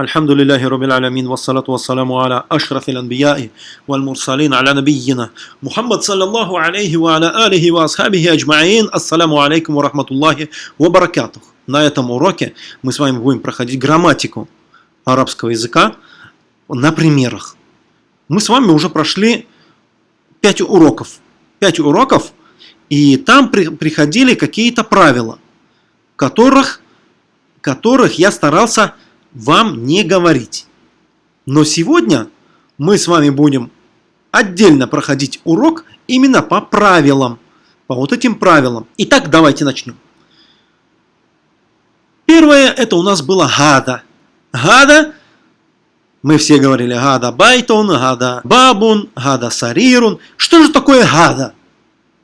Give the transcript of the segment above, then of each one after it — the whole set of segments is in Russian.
الحمد لله رب العالمين والصلاة والسلام على أشرف الأنبياء والمرسلين على نبينا محمد صلى الله عليه وعلى آله وأصحابه أجمعين السلام عليكم ورحمة الله وبركاته На этом уроке мы с вами будем проходить грамматику арабского языка на примерах. Мы с вами уже прошли 5 уроков. 5 уроков, и там при, приходили какие-то правила, которых, которых я старался вам не говорить. Но сегодня мы с вами будем отдельно проходить урок именно по правилам, по вот этим правилам. Итак, давайте начнем. Первое, это у нас было гада. Гада, мы все говорили гада байтон, гада бабун, гада сарирун. Что же такое гада?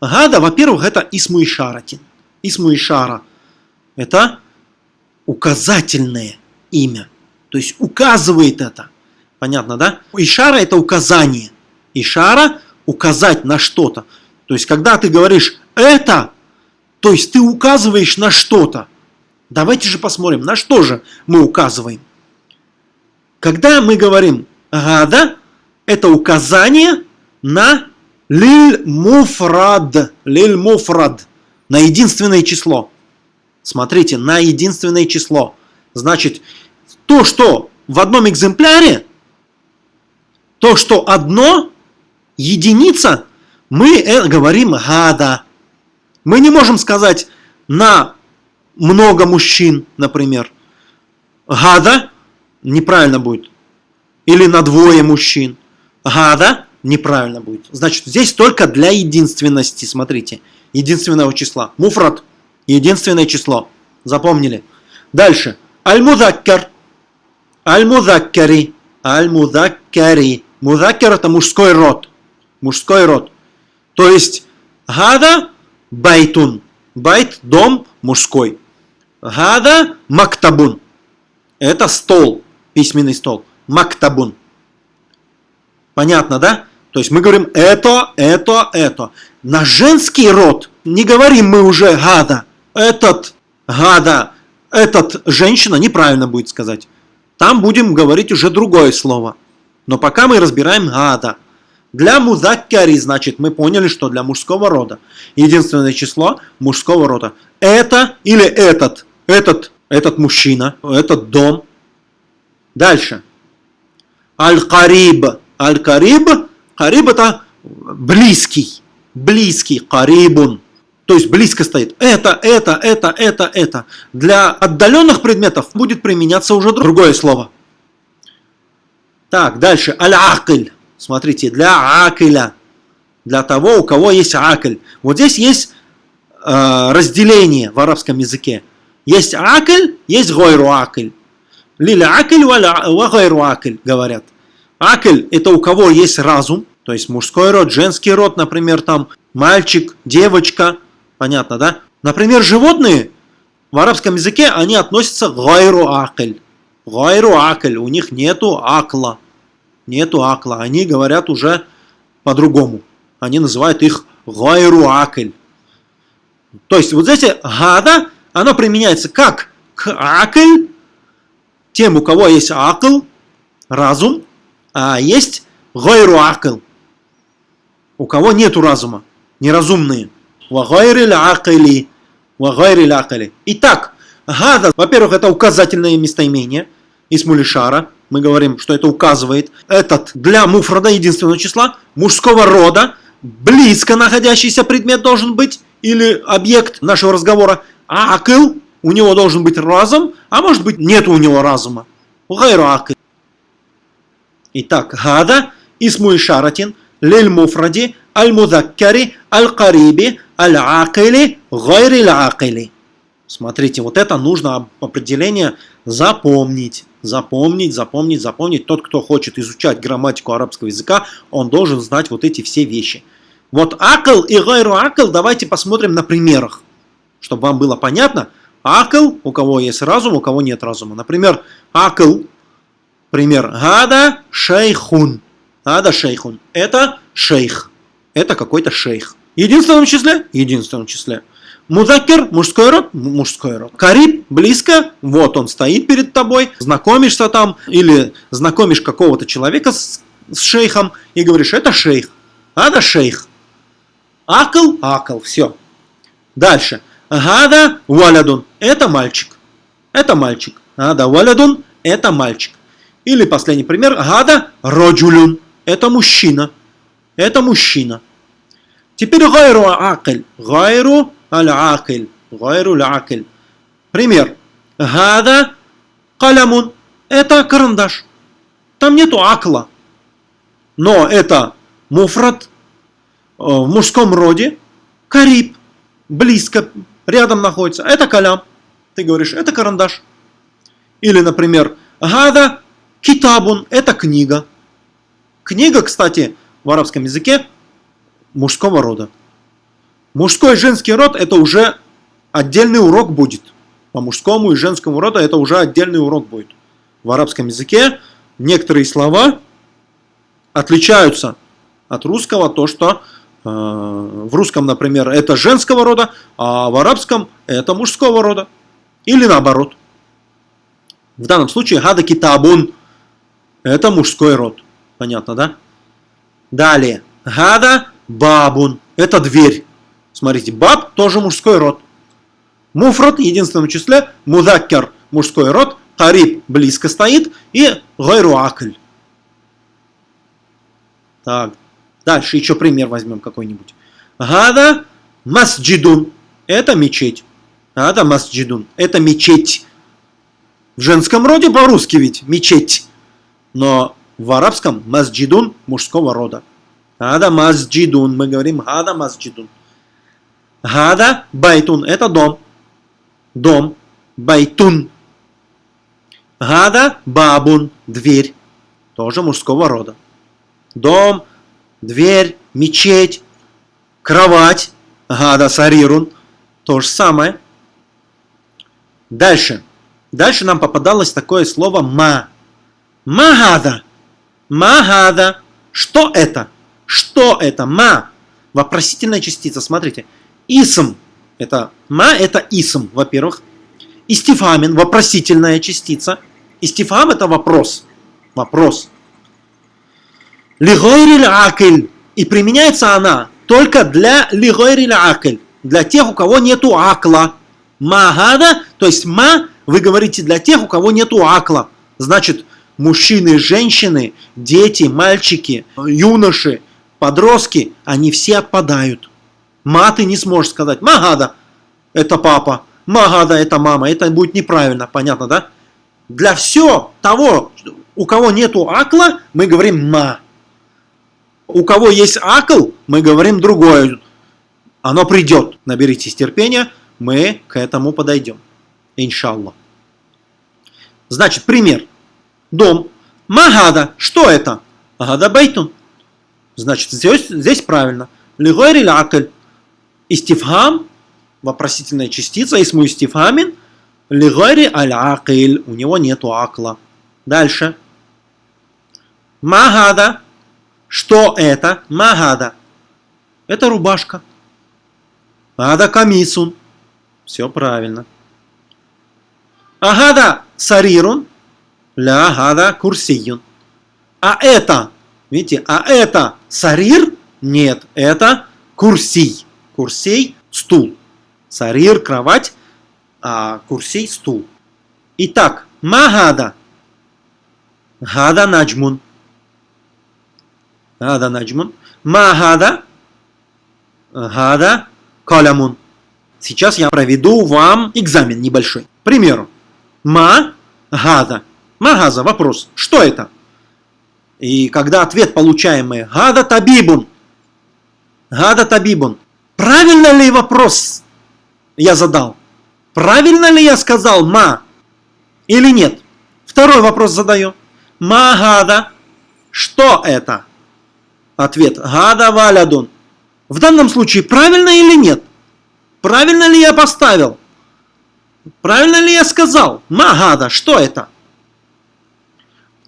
Гада, во-первых, это исму ишара. Это указательное имя. То есть указывает это. Понятно, да? Ишара это указание. Ишара указать на что-то. То есть когда ты говоришь это, то есть ты указываешь на что-то. Давайте же посмотрим, на что же мы указываем. Когда мы говорим гада, это указание на лиль муфрад. Лиль муфрад. На единственное число. Смотрите, на единственное число. Значит, то, что в одном экземпляре, то, что одно, единица, мы э, говорим гада. Мы не можем сказать на много мужчин, например. Гада неправильно будет. Или на двое мужчин. Гада неправильно будет. Значит, здесь только для единственности, смотрите, единственного числа. Муфрат, единственное число. Запомнили. Дальше. Аль-Мудаккар. Аль-Мудаккари. Аль-Мудаккари. Мудаккар это мужской род. Мужской род. То есть, гада байтун. Байт – дом мужской. Гада – мактабун. Это стол, письменный стол. Мактабун. Понятно, да? То есть мы говорим это, это, это. На женский род не говорим мы уже гада. Этот гада этот женщина неправильно будет сказать. Там будем говорить уже другое слово. Но пока мы разбираем гада. Для музаккари, значит, мы поняли, что для мужского рода. Единственное число мужского рода. Это или этот. Этот, этот мужчина, этот дом. Дальше. Аль-Кариб. Аль-Кариб. Кариб это близкий. Близкий. Карибун то есть близко стоит. Это, это, это, это, это. Для отдаленных предметов будет применяться уже другое слово. Так, дальше. Аль-акль. Смотрите, для акиля. Для того, у кого есть акль. Вот здесь есть э, разделение в арабском языке. Есть акль, есть гойру акль. Лиля акль, ва гойру акль, говорят. Акль – это у кого есть разум, то есть мужской род, женский род, например, там мальчик, девочка – Понятно, да? Например, животные в арабском языке, они относятся к гайру акль. Гайру акль, у них нету акла. Нету акла. Они говорят уже по-другому. Они называют их гайру акль. То есть вот здесь гада, оно применяется как к акль, тем, у кого есть акл, разум, а есть гайру акл, у кого нету разума, неразумные. Вагайриль акили. Вагайриль акили. Итак, гада, во-первых, это указательное местоимение. Исмулишара. Мы говорим, что это указывает. Этот для муфрада единственного числа мужского рода. Близко находящийся предмет должен быть. Или объект нашего разговора. Акыл. У него должен быть разум. А может быть нет у него разума. Гайру акил. Итак, гада. Исму ишаратин. Лель муфради. Аль-мудаккари. Аль-кариби аль-акили гайри акили Смотрите, вот это нужно определение запомнить. Запомнить, запомнить, запомнить. Тот, кто хочет изучать грамматику арабского языка, он должен знать вот эти все вещи. Вот акл и гайру акл давайте посмотрим на примерах, чтобы вам было понятно. Акл, у кого есть разум, у кого нет разума. Например, акл, пример, гада шейхун. Гада шейхун. Это шейх. Это какой-то шейх единственном числе? единственном числе. Мудакер, мужской род, мужской род. Кариб, близко, вот он стоит перед тобой, знакомишься там, или знакомишь какого-то человека с, с шейхом, и говоришь, это шейх, ада шейх. Акл, акл, все. Дальше. Гада валядун, это мальчик. Это мальчик. Гада валядун, это мальчик. Или последний пример. Гада роджулюн, это мужчина. Это мужчина. Теперь гайру акль. Гайру аль-акль. Гайру аль-акль. Пример. Гада калямун. Это карандаш. Там нету акла. Но это муфрат э, в мужском роде. Кариб. Близко. Рядом находится. Это калям. Ты говоришь, это карандаш. Или, например, гада китабун. Это книга. Книга, кстати, в арабском языке мужского рода. Мужской и женский род это уже отдельный урок будет. По мужскому и женскому роду это уже отдельный урок будет. В арабском языке некоторые слова отличаются от русского, то что э, в русском, например, это женского рода, а в арабском это мужского рода. Или наоборот. В данном случае гада китабун это мужской род. Понятно, да? Далее. Гада бабун. Это дверь. Смотрите, баб тоже мужской род. Муфрат в единственном числе. Мудаккер мужской род. Кариб близко стоит. И гайру акль. Так. Дальше еще пример возьмем какой-нибудь. هذا مسجدٌ. Это мечеть. هذا مسجدٌ. Это мечеть. В женском роде по-русски ведь мечеть. Но в арабском مسجدٌ мужского рода. هذا مسجدٌ. Мы говорим هذا مسجدٌ. هذا بيتٌ. Это дом. Дом. بيتٌ. هذا بابٌ. Дверь. Тоже мужского рода. Дом, дверь, мечеть, кровать. Гада сарирун. То же самое. Дальше. Дальше нам попадалось такое слово ма. Магада. Магада. Что это? Что это? Ма. Вопросительная частица. Смотрите. Исм. Это ма это исм, во-первых. Истифамин. Вопросительная частица. Истифам это вопрос. Вопрос. Лигойриль акль. И применяется она только для лигойриль акль. Для тех, у кого нету акла. Магада, то есть ма, вы говорите для тех, у кого нету акла. Значит, мужчины, женщины, дети, мальчики, юноши, подростки, они все отпадают. Ма ты не сможешь сказать. Магада – это папа. Магада – это мама. Это будет неправильно, понятно, да? Для все того, у кого нету акла, мы говорим ма. У кого есть акл, мы говорим другое. Оно придет. Наберитесь терпения, мы к этому подойдем. Иншаллах. Значит, пример дом. Магада. Что это? Магада байтун. Значит, здесь, здесь правильно. Лигойри акль. Истифхам. Вопросительная частица. Исму истифхамин. Лигойри аль акль. У него нету акла. Дальше. Магада. Что это? Магада. Это рубашка. Ада камисун. Все правильно. Агада сарирун. Ля гада курсиюн. А это, видите, а это сарир? Нет, это курсий. Курсей – стул. Сарир – кровать, а курсей – стул. Итак, магада. Гада наджмун. Гада наджмун. Магада. Гада калямун. Сейчас я проведу вам экзамен небольшой. К примеру. Ма гада. Магаза, вопрос, что это? И когда ответ получаемый Гада Табибун, Гада Табибун, правильно ли вопрос я задал? Правильно ли я сказал ма или нет? Второй вопрос задаю. Магада, что это? Ответ Гада Валядун. В данном случае правильно или нет? Правильно ли я поставил? Правильно ли я сказал? Магада, что это?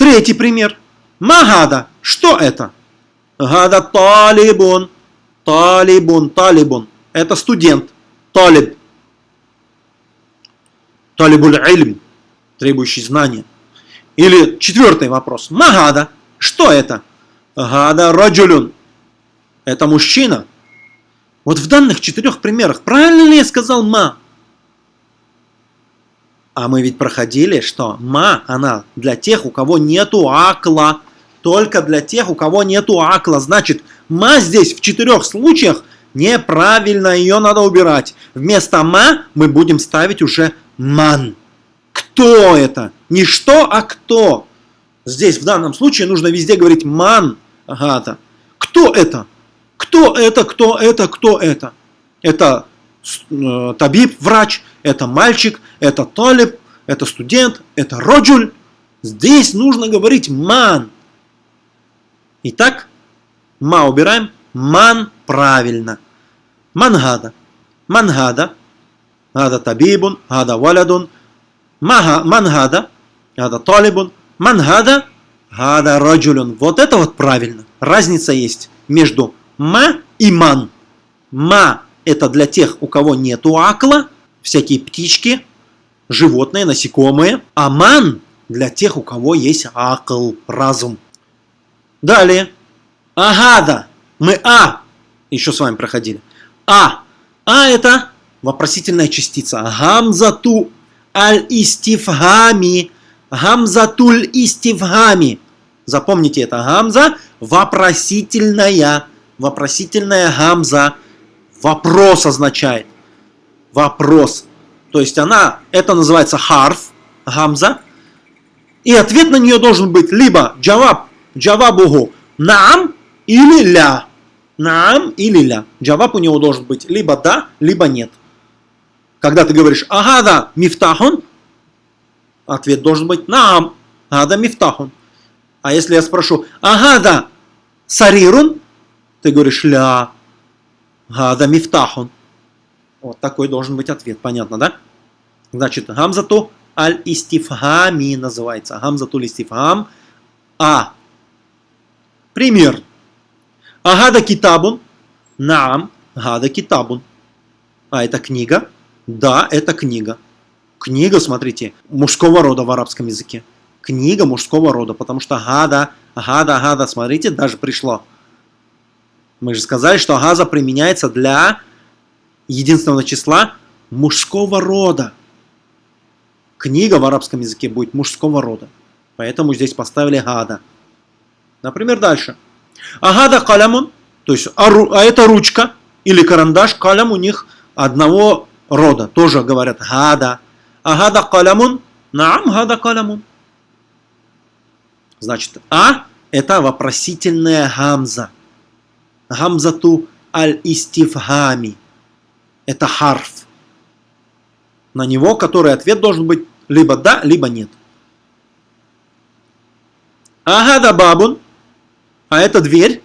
Третий пример. Магада. Что это? Гада талибун. Талибун, талибун. Это студент. талиб. Талибуль ильм, требующий знания. Или четвертый вопрос. Магада. Что это? Гада раджулюн. Это мужчина. Вот в данных четырех примерах, правильно ли я сказал ма? А мы ведь проходили, что ма, она для тех, у кого нету акла. Только для тех, у кого нету акла. Значит, ма здесь в четырех случаях неправильно, ее надо убирать. Вместо ма мы будем ставить уже ман. Кто это? Не что, а кто. Здесь в данном случае нужно везде говорить ман. Агата. Кто это? Кто это, кто это, кто это? Это э, табиб, врач, это мальчик, это талиб, это студент, это роджуль. Здесь нужно говорить ман. Итак, ма убираем, ман правильно. Мангада. Мангада. Гада табибун, гада валядун. Мангада. Гада талибун. Мангада. Гада раджулюн. Вот это вот правильно. Разница есть между ма и ман. Ма это для тех, у кого нету акла, всякие птички, животные, насекомые. А ман для тех, у кого есть акл, разум. Далее. Агада. Мы А еще с вами проходили. А. А это вопросительная частица. Гамзату аль-истифгами. Гамзатуль истифгами. Запомните это. Гамза вопросительная. Вопросительная гамза. Вопрос означает. Вопрос. То есть она, это называется харф, гамза. И ответ на нее должен быть либо джаваб, джавабугу наам или ля. Наам или ля. Джаваб у него должен быть либо да, либо нет. Когда ты говоришь агада мифтахун, ответ должен быть наам, агада мифтахун. А если я спрошу агада сарирун, ты говоришь ля, агада мифтахун. Вот такой должен быть ответ, понятно, да? Значит, гамзату аль-истифхами называется. Гамзату аль-истифхам. А. Пример. Агада китабун. Наам. Гада китабун. А это книга? Да, это книга. Книга, смотрите, мужского рода в арабском языке. Книга мужского рода, потому что гада, гада, гада, смотрите, даже пришло. Мы же сказали, что газа применяется для единственного числа мужского рода. Книга в арабском языке будет мужского рода. Поэтому здесь поставили гада. Например, дальше. Агада калямун, то есть, а, а это ручка или карандаш, калям у них одного рода. Тоже говорят гада. Агада калямун, наам гада калямун. Значит, а это вопросительная гамза. Гамзату аль-истифхами. Это харф. На него, который ответ должен быть либо да, либо нет. Агада бабун. А это дверь.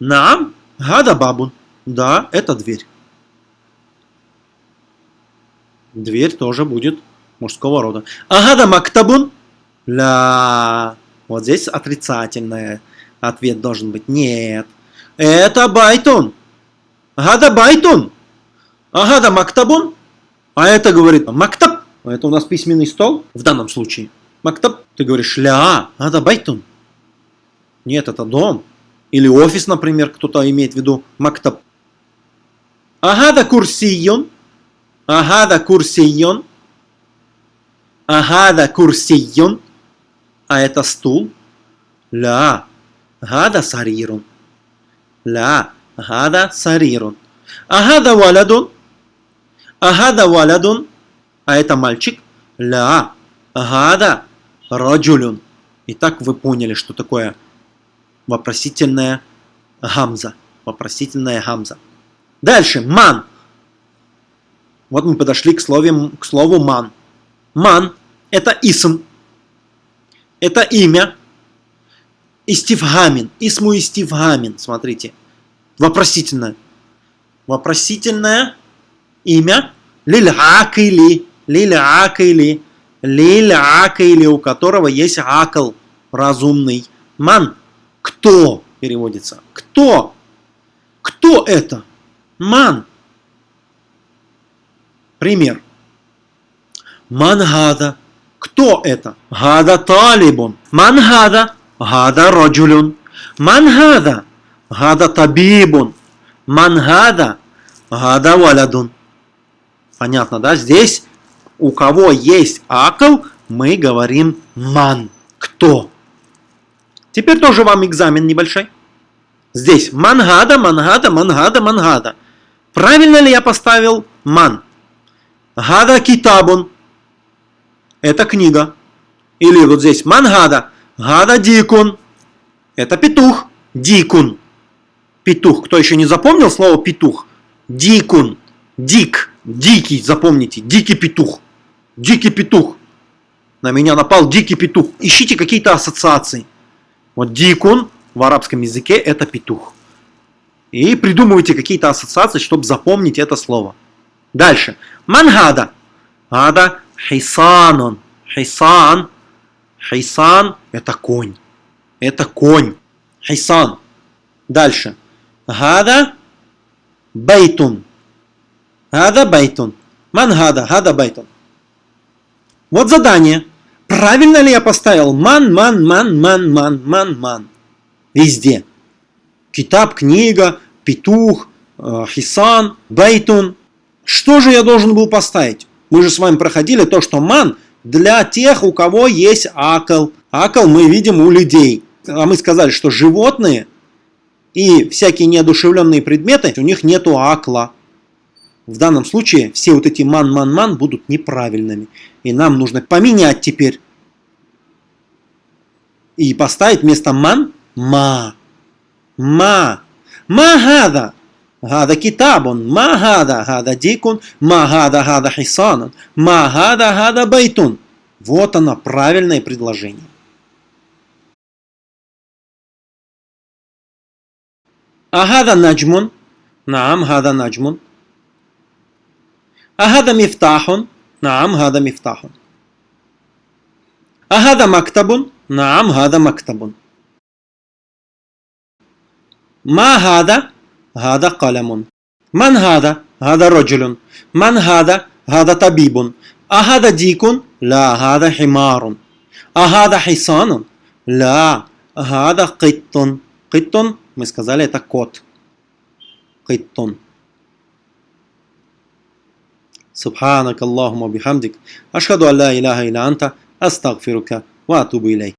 Нам. Гада бабун. Да, это дверь. Дверь тоже будет мужского рода. Агада мактабун. Ля. Вот здесь отрицательное. Ответ должен быть нет. Это بيتٌ. هذا بيتٌ. أهذا مكتبٌ. А это говорит مكتب. Это у нас письменный стол в данном случае. مكتب. Ты говоришь لا. هذا بيتٌ. Нет, это дом. Или офис, например, кто-то имеет в виду مكتب. أهذا كرسيٌّ. أهذا كرسيٌّ. أهذا كرسيٌّ. А это стул. Ля. Гада сарирун. Ля. Гада сарирун. Агада валядун. Агада валядун. А это мальчик. Ля. Агада раджулюн. Итак, вы поняли, что такое вопросительная гамза. Вопросительная гамза. Дальше. Ман. Вот мы подошли к слову, к слову ман. Ман – это исм. Это имя. Истивгамин. Исму истивгамин. Смотрите. Вопросительное. Вопросительное имя. Лиль акили. Лиль акили. Лиль акили, у которого есть акл. Разумный. Ман кто переводится? Кто? Кто это? Ман. Пример. Мангада. Кто это? Гада талибун. Мангада. Гада раджулюн. Мангада. Гада табибун. Мангада. Гада валядун. Понятно, да? Здесь у кого есть акл, мы говорим ман. Кто? Теперь тоже вам экзамен небольшой. Здесь мангада, мангада, мангада, мангада. Правильно ли я поставил ман? Гада китабун. Это книга. Или вот здесь мангада. Гада дикун. Это петух. Дикун. Петух. Кто еще не запомнил слово петух? Дикун. Дик. Дикий, запомните. Дикий петух. Дикий петух. На меня напал дикий петух. Ищите какие-то ассоциации. Вот дикун в арабском языке это петух. И придумывайте какие-то ассоциации, чтобы запомнить это слово. Дальше. من هذا. هذا حصانٌ. حصان. حصان это конь. Это конь. حصان. Дальше. هذا بيتٌ. هذا بيتٌ. من هذا. هذا بيتٌ. Вот задание. Правильно ли я поставил من, من, من, من, من, من, من? Везде. كتاب, книга, петух, э, حصان, بيتٌ. Что же я должен был поставить? Мы же с вами проходили то, что من для тех, у кого есть عقل. عقل мы видим у людей. А мы сказали, что животные и всякие неодушевленные предметы, у них нету عقل а. В данном случае все вот эти من-من-من будут неправильными. И нам нужно поменять теперь. И поставить вместо ман ма. Ма. Ма гада. Гада китабун. Ма гада. Дикун. Ма гада гада хисанун. Ма гада байтун. Вот оно, правильное предложение. Агада наджмун. Наам гада наджмун. أهذا مفتاح؟ نعم هذا مفتاح أهذا مكتب؟ نعم هذا مكتب ما هذا؟ هذا قلم من هذا؟ هذا رجل من هذا؟ هذا طبيب أهذا ديك؟ لا هذا حمار أهذا حصان؟ لا هذا قط قط мы сказали это кот قط سبحانك اللهم وبحمدك أشهد أن لا إله إلا أنت أستغفرك وأتوب إليك.